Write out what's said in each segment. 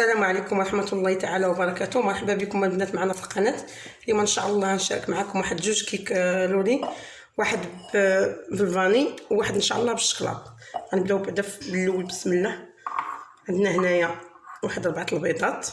السلام عليكم ورحمة الله تعالى وبركاته. مرحبا بكم البنات معنا في القناة. اليوم إن شاء الله نشارك معكم واحد جوج كيك آه، لوري واحد ب- بالفاني وواحد إن شاء الله بالشكلاط. غنبدأو بعدا بالأول بسم الله. عندنا هنايا واحد ربعة البيضات.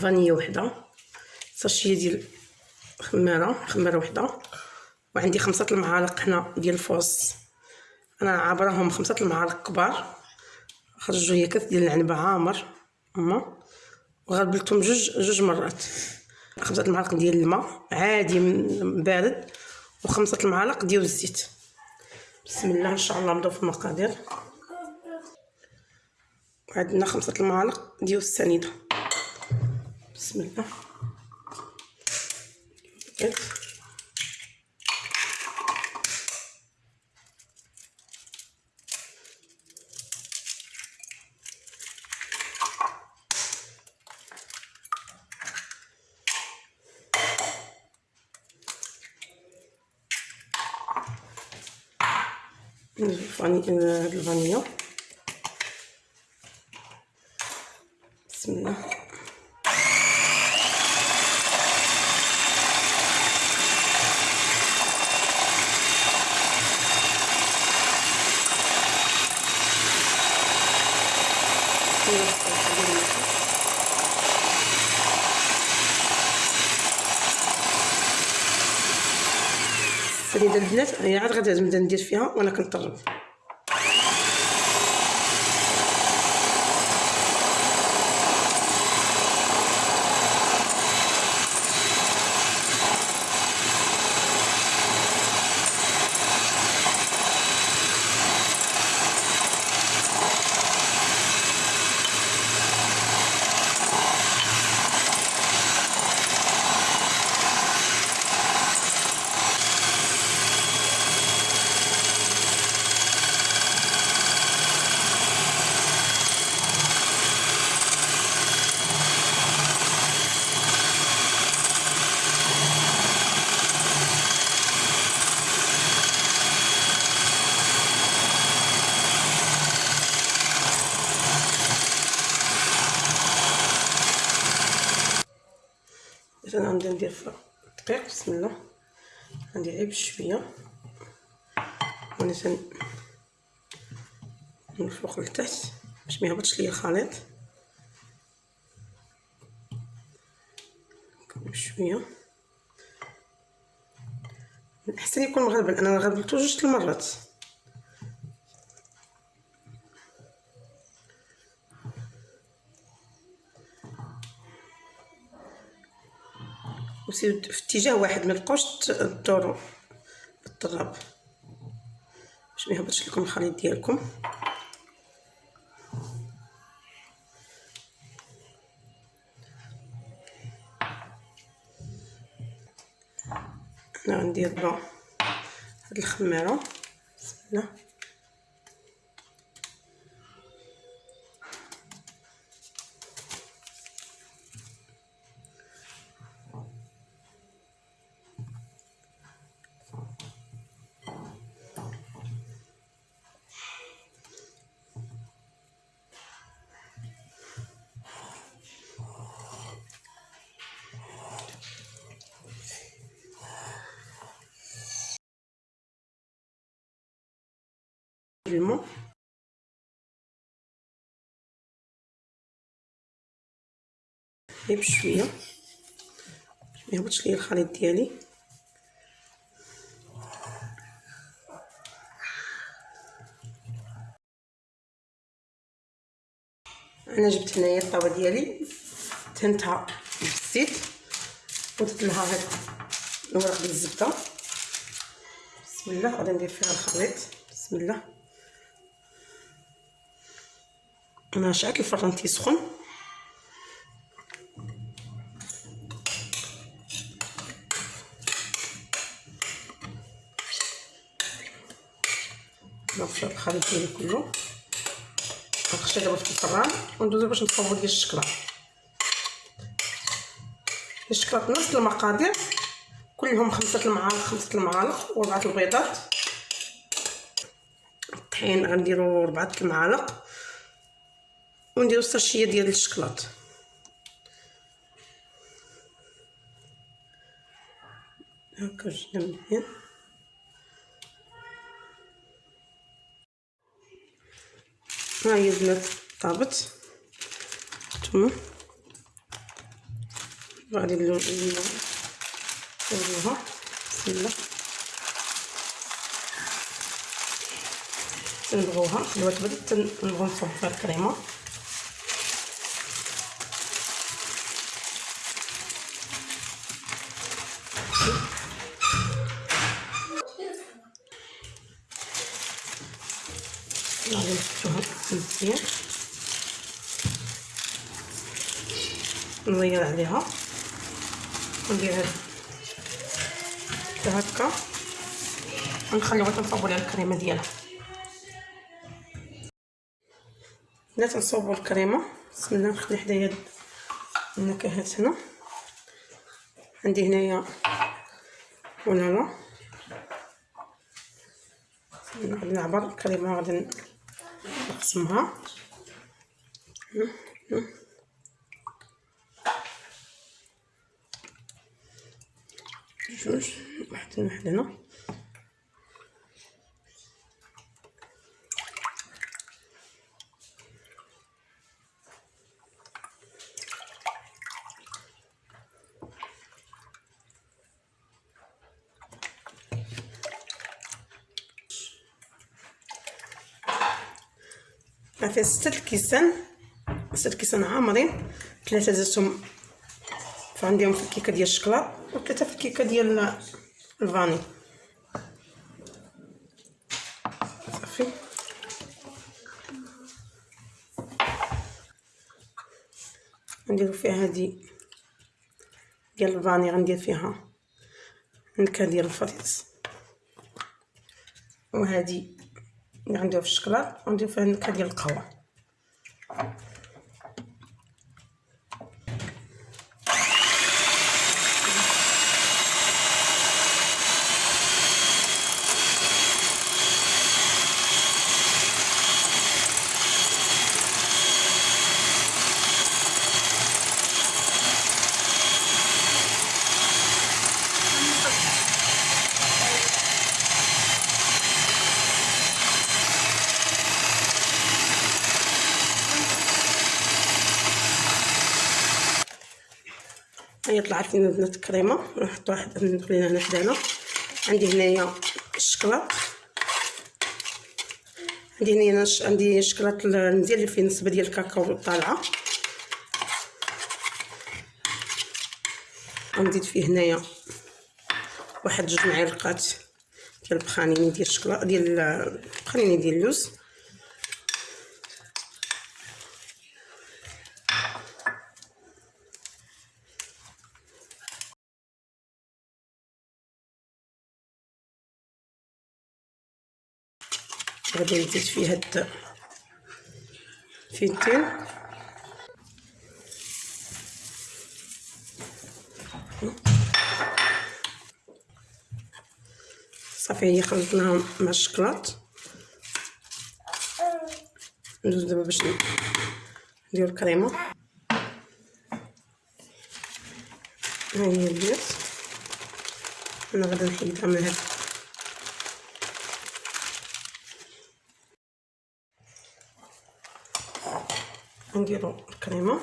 فانية وحدة. ساشية ديال خمارة خمارة وحدة. وعندي خمسة المعالق هنا ديال الفوس أنا عابراهم خمسة المعالق كبار. خرجوا هي كاس ديال العنبة عامر. هما وغربلتهم جوج جوج مرات. خمسة المعالق ديال الماء عادي بارد وخمسة المعالق ديال الزيت. بسم الله إن شاء الله نبداو في المقادير. وعندنا خمسة المعالق ديال السنيدة. بسم الله. الفاني- هاد بسم الله السنيدة البنات هي عاد غادي ندير فيها وأنا كنطرب مثلا غنبدا ندير في الدقيق بسم الله. غندير غير بشويه وأنا تن من لتحت باش ما يهبطش ليا الخليط. بشويه من الاحسن يكون مغربل أنا غربلتو جوج المرات. وسير في اتجاه واحد ما تبقاوش تدوروا بالطراب باش ما يهبطش لكم الخليط ديالكم. أنا غندير دابا هاد الخماره بسم الله. غير بشويه باش ما يهبطش ليا الخليط ديالي أنا جبت هنايا الطاوه ديالي دهنتها بالزيت ودرت لها هاد الورق ديال الزبده بسم الله غادي ندير فيها الخليط بسم الله أنا شعلت الفران تيسخن نفشط الخليط ديالي كله. غنخشى دابا في الفران. وندوزو باش نصاوبو ديال الشكلاط الشكلاط نفس المقادير. كلهم خمسة المعالق خمسة المعالق وربعة البيضات. الطحين غنديرو ربعة المعالق. ونديرو الساشيه ديال الشكلاط هكا جبنا مزيان ها هي البنات طابت نتوما غادي نديروها بسم الله تنبغوها خلوها تبرد تنبغو نصب فيها الكريمه نفتحوها مزيان نغير عليها. وندير هاد هكا. ونخليوها تنصاوبو ليها الكريمة ديالها. بدات تنصاوبو الكريمة. بسم الله نخلي حدايا النكهات هنا. عندي هنايا ونالا غادي نعبر. الكريمة غادي نقسمها جوج واحد واحد هنا فيها ستة الكيسان ستة الكيسان عامرين ثلاثة زدتهم فعندهم في الكيكة ديال الشكلاط وثلاثة في الكيكة ديال الفاني. صافي. غنديرو فيها هادي ديال الفاني غندير فيها نكهة ديال الفريز. وهادي غنديرو في الشكلاط وندير فيها النكهة ديال القهوة هي طلعت لنا البنات الكريمه نحط واحد نخليها هنا حدانا. عندي هنايا الشكلاط عندي هنايا نش... عندي شكلاط المزيان اللي فيه نسبه ديال الكاكاو طالعه غنزيد فيه هنايا واحد جوج معالقات ديال البخانيني ديال الشكلاط ديال البخانيني ديال اللوز. غادي نزيد فيه هاد فينتين. صافي هي خلطناهم مع الشكلاط. ندوز دابا باش ندير الكريمة. ها هي البيض أنا غادي نحيدها من هاد نديرو الكريمه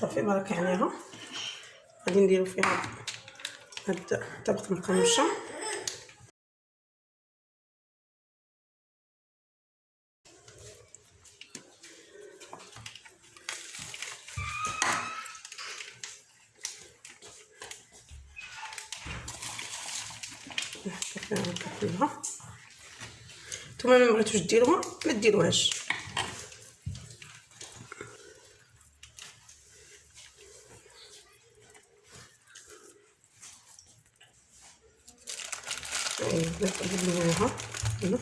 صافي بركة عليها غادي نديرو فيها هاد الطبقة المقرمشة نتوما ما بغيتوش ديروها ما ديروهاش نقلبوها هنا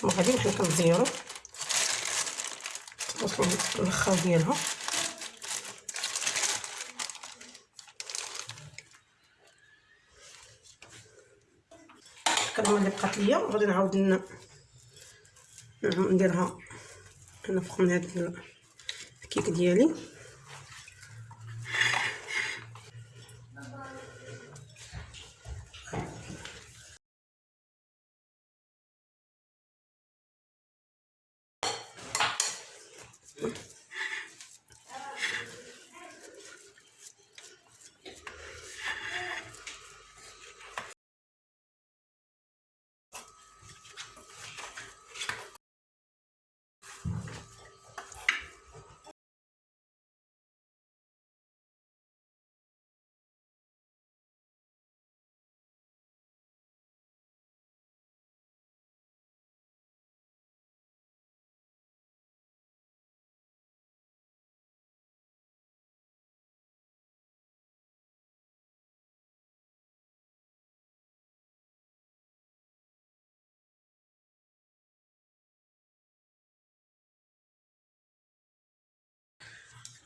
ثم غادي حنا كنزيرو توصلوا للخاو ديالها. الكرمه اللي بقات ليا. غادي نعاود نديرها. فوق من هاد الكيك ديالي.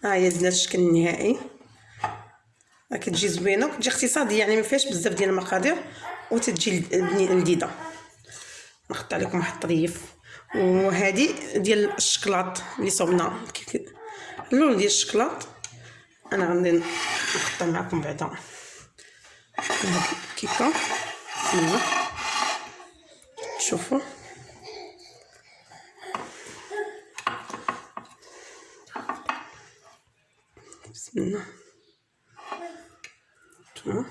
ها هي زدنا الشكل النهائي. كتجي زوينة وكتجي اقتصاديه يعني ما فيهاش بزاف ديال المقادير وتتجي لذيذة. نحط عليكم واحد الطريف. وهذه ديال الشكلاط اللي صوبنا. اللون ديال الشكلاط. أنا غادي نحطها معكم بعدا. الكيكه شوفوا. تمام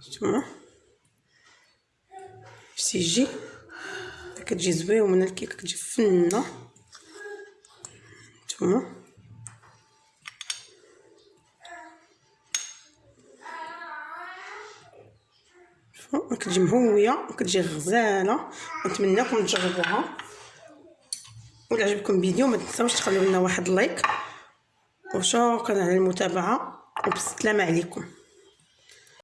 شفتوها باش يجي كتجي زوينه الكيكه كتجي فنه نتوما كتجي مهويه وكتجي غزاله نتمنىكم تجربوها. ولا عجبكم الفيديو ما تنساوش تخليو لنا واحد لايك. وشكرا على المتابعة. وبسلامه عليكم.